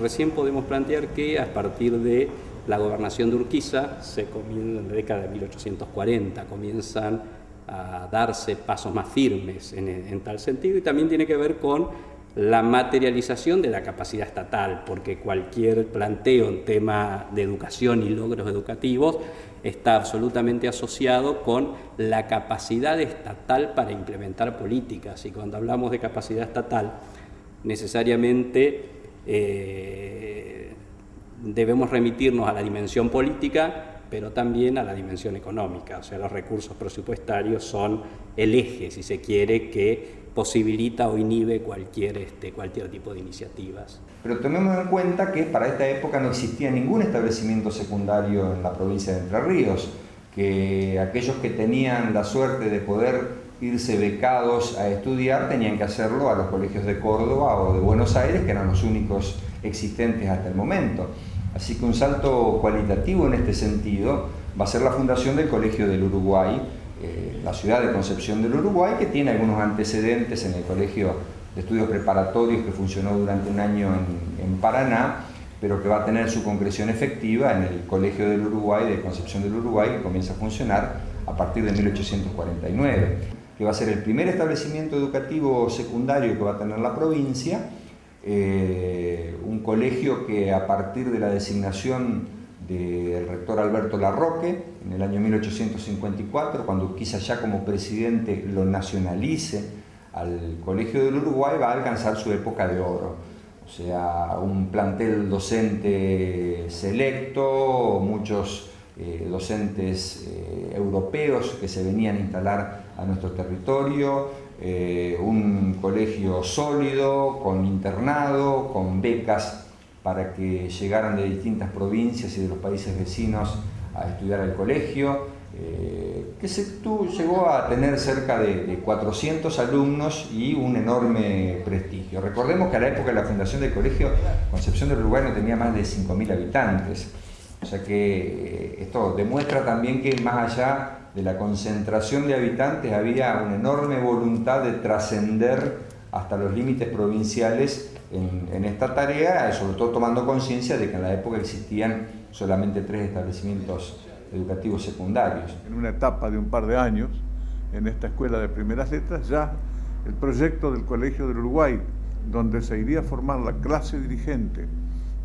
recién podemos plantear que a partir de la gobernación de Urquiza, se en la década de 1840, comienzan a darse pasos más firmes en tal sentido y también tiene que ver con la materialización de la capacidad estatal, porque cualquier planteo en tema de educación y logros educativos está absolutamente asociado con la capacidad estatal para implementar políticas. Y cuando hablamos de capacidad estatal, necesariamente eh, debemos remitirnos a la dimensión política, pero también a la dimensión económica. O sea, los recursos presupuestarios son el eje, si se quiere, que posibilita o inhibe cualquier, este, cualquier tipo de iniciativas. Pero tomemos en cuenta que para esta época no existía ningún establecimiento secundario en la provincia de Entre Ríos, que aquellos que tenían la suerte de poder irse becados a estudiar tenían que hacerlo a los colegios de Córdoba o de Buenos Aires, que eran los únicos existentes hasta el momento. Así que un salto cualitativo en este sentido va a ser la fundación del Colegio del Uruguay, eh, la ciudad de Concepción del Uruguay, que tiene algunos antecedentes en el Colegio de Estudios Preparatorios que funcionó durante un año en, Paraná, pero que va a tener su concreción efectiva en el Colegio del Uruguay de Concepción del Uruguay, que comienza a funcionar a partir de 1849, que va a ser el primer establecimiento educativo secundario que va a tener la provincia, eh, un colegio que a partir de la designación del rector Alberto Larroque en el año 1854, cuando quizá ya como presidente lo nacionalice al Colegio del Uruguay, va a alcanzar su época de oro. O sea, un plantel docente selecto, muchos eh, docentes eh, europeos que se venían a instalar a nuestro territorio, eh, un colegio sólido, con internado, con becas para que llegaran de distintas provincias y de los países vecinos a estudiar al colegio, eh, que se llegó a tener cerca de, 400 alumnos y un enorme prestigio. Recordemos que a la época de la fundación del colegio, Concepción del Uruguay no tenía más de 5.000 habitantes, o sea que eh, esto demuestra también que más allá de la concentración de habitantes había una enorme voluntad de trascender hasta los límites provinciales en, esta tarea, sobre todo tomando conciencia de que en la época existían solamente tres establecimientos educativos secundarios. En una etapa de un par de años, en esta escuela de primeras letras, ya el proyecto del Colegio del Uruguay, donde se iría a formar la clase dirigente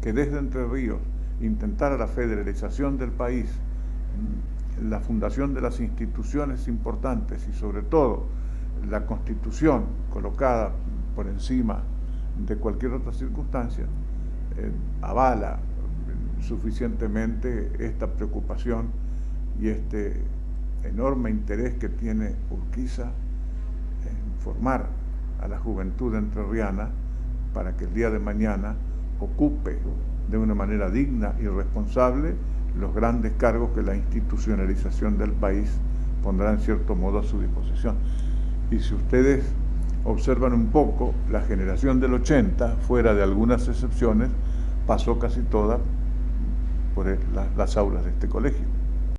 que desde Entre Ríos intentara la federalización del país, la fundación de las instituciones importantes y sobre todo la constitución colocada por encima de cualquier otra circunstancia, eh, avala suficientemente esta preocupación y este enorme interés que tiene Urquiza en formar a la juventud entrerriana para que el día de mañana ocupe de una manera digna y responsable los grandes cargos que la institucionalización del país pondrá en cierto modo a su disposición. Y si ustedes observan un poco, la generación del 80, fuera de algunas excepciones, pasó casi toda por las aulas de este colegio.